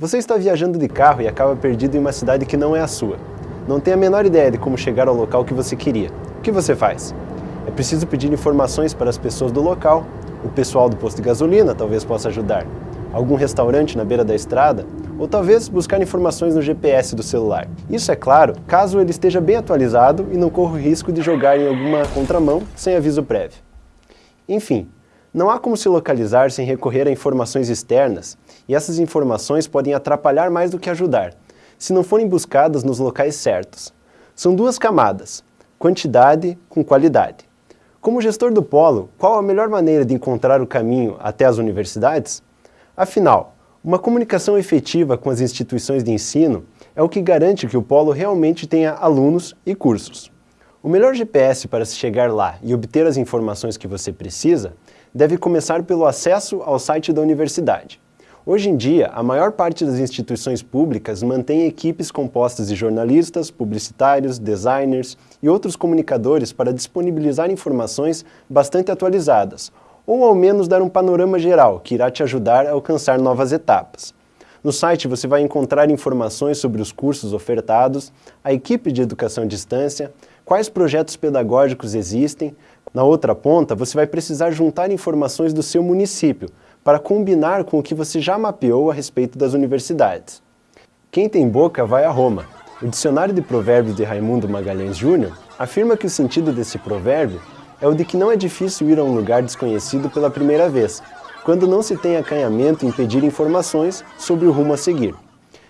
Você está viajando de carro e acaba perdido em uma cidade que não é a sua. Não tem a menor ideia de como chegar ao local que você queria. O que você faz? É preciso pedir informações para as pessoas do local. O pessoal do posto de gasolina talvez possa ajudar. Algum restaurante na beira da estrada? Ou talvez buscar informações no GPS do celular. Isso é claro, caso ele esteja bem atualizado e não corra o risco de jogar em alguma contramão sem aviso prévio. Enfim, não há como se localizar sem recorrer a informações externas, e essas informações podem atrapalhar mais do que ajudar, se não forem buscadas nos locais certos. São duas camadas, quantidade com qualidade. Como gestor do polo, qual a melhor maneira de encontrar o caminho até as universidades? Afinal, uma comunicação efetiva com as instituições de ensino é o que garante que o polo realmente tenha alunos e cursos. O melhor GPS para se chegar lá e obter as informações que você precisa deve começar pelo acesso ao site da universidade. Hoje em dia, a maior parte das instituições públicas mantém equipes compostas de jornalistas, publicitários, designers e outros comunicadores para disponibilizar informações bastante atualizadas, ou ao menos dar um panorama geral que irá te ajudar a alcançar novas etapas. No site você vai encontrar informações sobre os cursos ofertados, a equipe de educação à distância, quais projetos pedagógicos existem. Na outra ponta, você vai precisar juntar informações do seu município para combinar com o que você já mapeou a respeito das universidades. Quem tem boca vai a Roma. O Dicionário de Provérbios de Raimundo Magalhães Júnior afirma que o sentido desse provérbio é o de que não é difícil ir a um lugar desconhecido pela primeira vez, quando não se tem acanhamento em pedir informações sobre o rumo a seguir.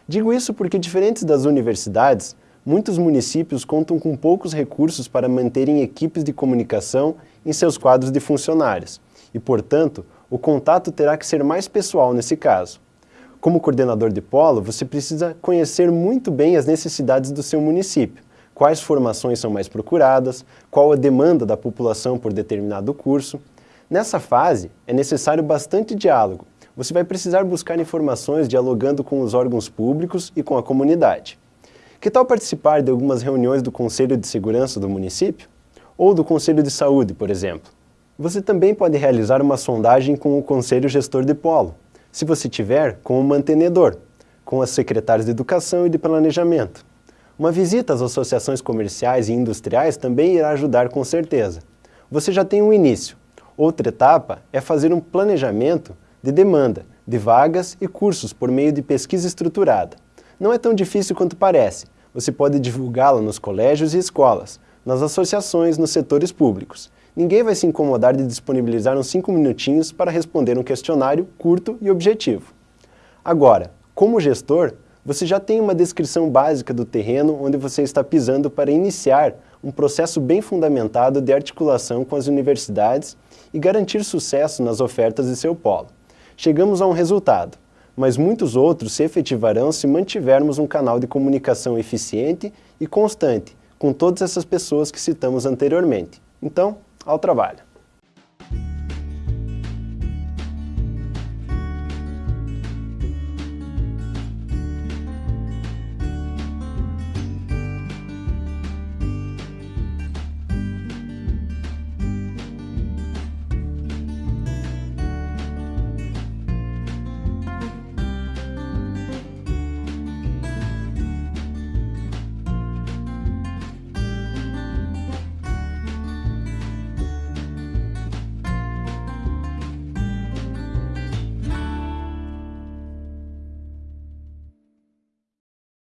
Digo isso porque, diferentes das universidades, muitos municípios contam com poucos recursos para manterem equipes de comunicação em seus quadros de funcionários e, portanto, o contato terá que ser mais pessoal nesse caso. Como coordenador de polo, você precisa conhecer muito bem as necessidades do seu município, quais formações são mais procuradas, qual a demanda da população por determinado curso. Nessa fase, é necessário bastante diálogo. Você vai precisar buscar informações dialogando com os órgãos públicos e com a comunidade. Que tal participar de algumas reuniões do Conselho de Segurança do município? Ou do Conselho de Saúde, por exemplo? Você também pode realizar uma sondagem com o Conselho Gestor de Polo, se você tiver com o mantenedor, com as secretárias de Educação e de Planejamento. Uma visita às associações comerciais e industriais também irá ajudar com certeza. Você já tem um início. Outra etapa é fazer um planejamento de demanda, de vagas e cursos por meio de pesquisa estruturada. Não é tão difícil quanto parece. Você pode divulgá-la nos colégios e escolas, nas associações, nos setores públicos. Ninguém vai se incomodar de disponibilizar uns 5 minutinhos para responder um questionário curto e objetivo. Agora, como gestor, você já tem uma descrição básica do terreno onde você está pisando para iniciar um processo bem fundamentado de articulação com as universidades e garantir sucesso nas ofertas de seu polo. Chegamos a um resultado mas muitos outros se efetivarão se mantivermos um canal de comunicação eficiente e constante com todas essas pessoas que citamos anteriormente. Então, ao trabalho.